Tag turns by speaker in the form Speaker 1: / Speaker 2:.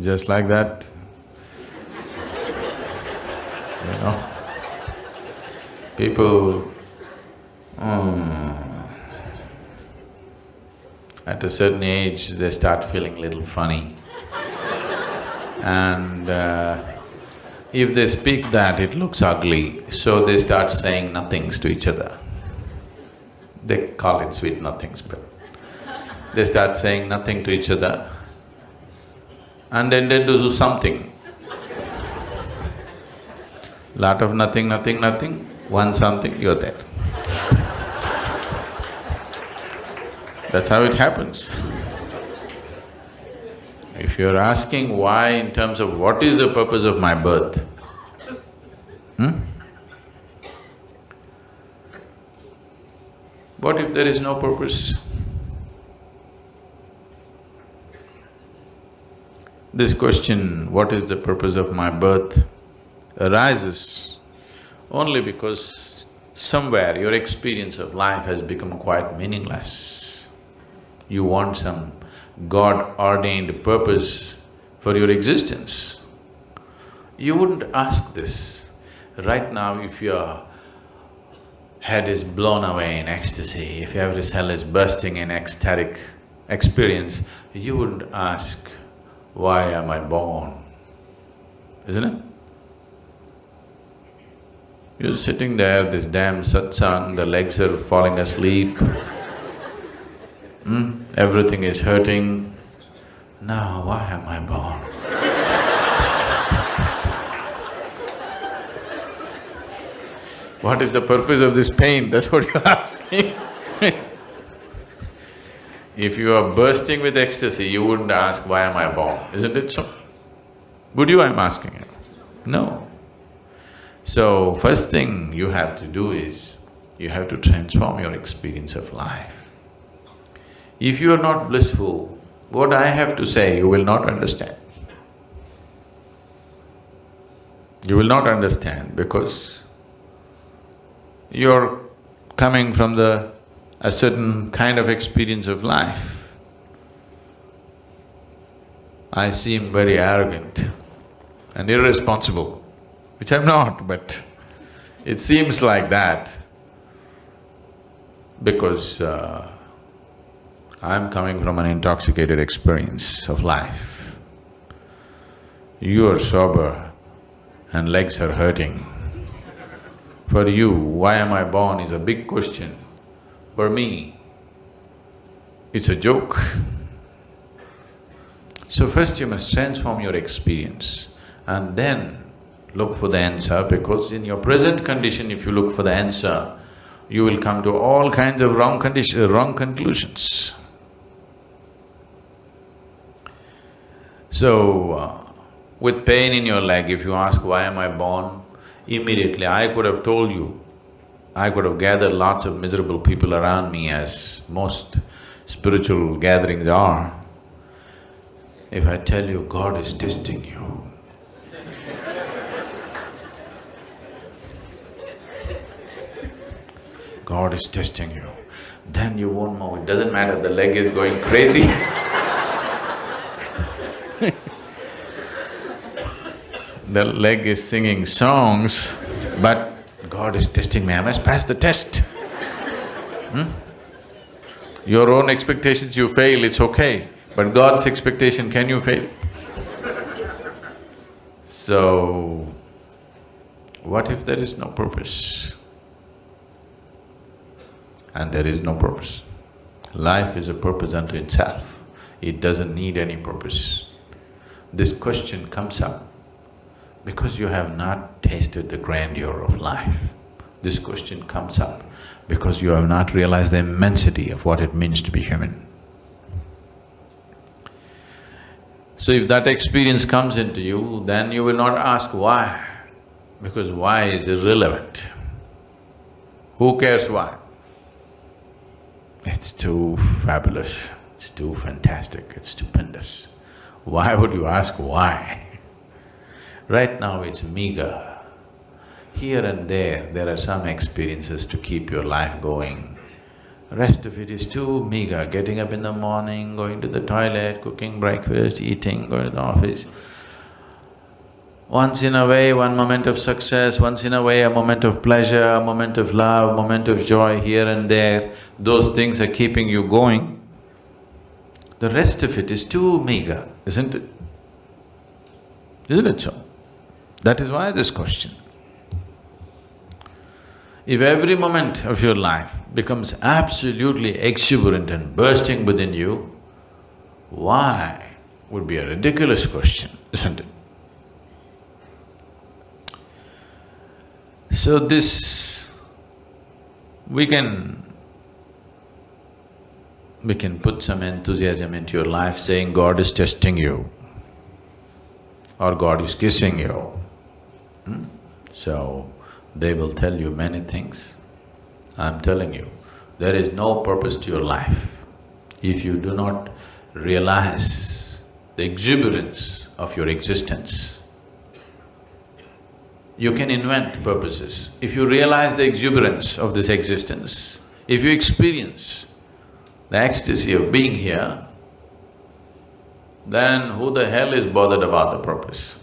Speaker 1: just like that. you know, people, um, at a certain age, they start feeling little funny. and uh, if they speak that, it looks ugly, so they start saying nothings to each other. They call it sweet nothings, but they start saying nothing to each other and then they do something. Lot of nothing, nothing, nothing, one something, you're there. That's how it happens. If you're asking why in terms of what is the purpose of my birth, hmm? What if there is no purpose? This question, what is the purpose of my birth, arises only because somewhere your experience of life has become quite meaningless. You want some God-ordained purpose for your existence. You wouldn't ask this. Right now, if your head is blown away in ecstasy, if every cell is bursting in ecstatic experience, you wouldn't ask, why am I born? Isn't it? You're sitting there, this damn satsang, the legs are falling asleep, hmm? everything is hurting. Now, why am I born? what is the purpose of this pain? That's what you're asking If you are bursting with ecstasy, you wouldn't ask, why am I born, isn't it so? Would you, I'm asking you? No. So, first thing you have to do is, you have to transform your experience of life. If you are not blissful, what I have to say you will not understand. You will not understand because you're coming from the a certain kind of experience of life. I seem very arrogant and irresponsible, which I'm not, but it seems like that because uh, I'm coming from an intoxicated experience of life. You are sober and legs are hurting. For you, why am I born is a big question. For me, it's a joke. So first you must transform your experience and then look for the answer because in your present condition if you look for the answer, you will come to all kinds of wrong condition… wrong conclusions. So, uh, with pain in your leg, if you ask, why am I born? Immediately I could have told you, I could have gathered lots of miserable people around me as most spiritual gatherings are. If I tell you God is testing you, God is testing you, then you won't move. It doesn't matter, the leg is going crazy The leg is singing songs, but God is testing me, I must pass the test. Hmm? Your own expectations you fail, it's okay, but God's expectation, can you fail? So, what if there is no purpose? And there is no purpose. Life is a purpose unto itself, it doesn't need any purpose. This question comes up because you have not tasted the grandeur of life. This question comes up because you have not realized the immensity of what it means to be human. So if that experience comes into you, then you will not ask why, because why is irrelevant. Who cares why? It's too fabulous, it's too fantastic, it's stupendous. Why would you ask why? Right now it's meager. Here and there, there are some experiences to keep your life going. Rest of it is too meager, getting up in the morning, going to the toilet, cooking breakfast, eating, going to the office. Once in a way, one moment of success, once in a way, a moment of pleasure, a moment of love, a moment of joy here and there, those things are keeping you going. The rest of it is too meager, isn't it? Isn't it so? That is why this question. If every moment of your life becomes absolutely exuberant and bursting within you, why would be a ridiculous question, isn't it? So this… we can… we can put some enthusiasm into your life saying God is testing you or God is kissing you. Hmm? So, they will tell you many things. I'm telling you, there is no purpose to your life if you do not realize the exuberance of your existence. You can invent purposes. If you realize the exuberance of this existence, if you experience the ecstasy of being here, then who the hell is bothered about the purpose?